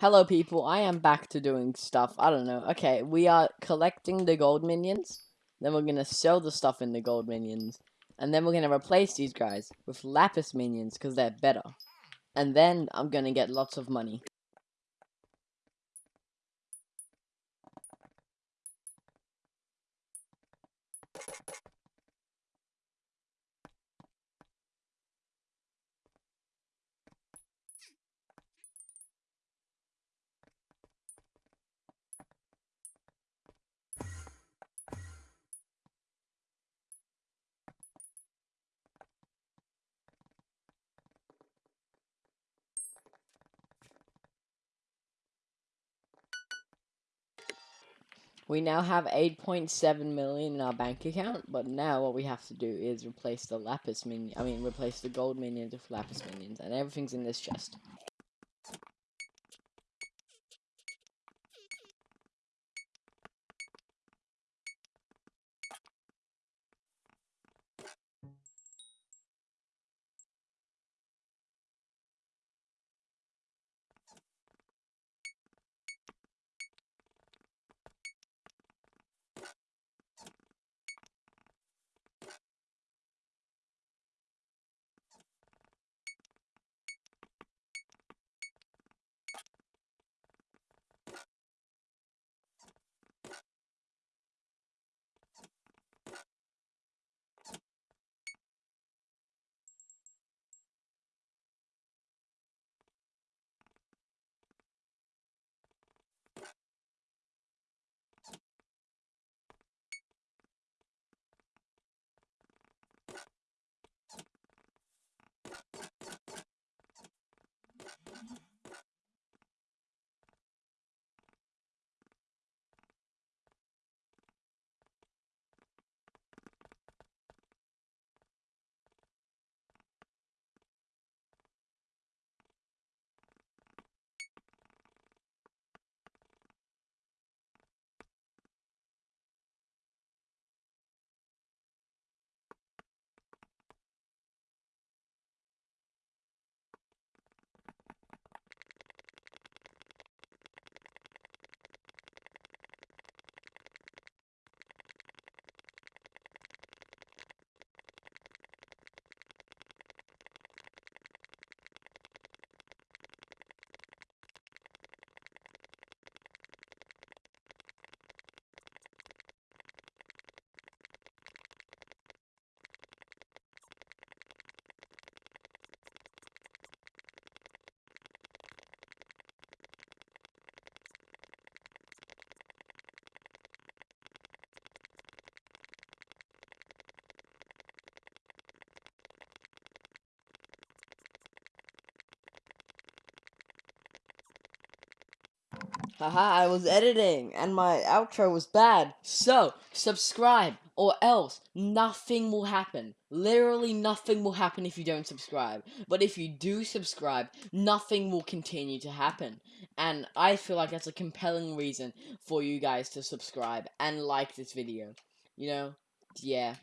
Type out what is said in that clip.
Hello people, I am back to doing stuff. I don't know. Okay, we are collecting the gold minions. Then we're gonna sell the stuff in the gold minions. And then we're gonna replace these guys with lapis minions because they're better. And then I'm gonna get lots of money. We now have 8.7 million in our bank account, but now what we have to do is replace the lapis minion, I mean replace the gold minions with lapis minions, and everything's in this chest. Haha, I was editing and my outro was bad. So, subscribe or else nothing will happen. Literally nothing will happen if you don't subscribe. But if you do subscribe, nothing will continue to happen. And I feel like that's a compelling reason for you guys to subscribe and like this video. You know? Yeah.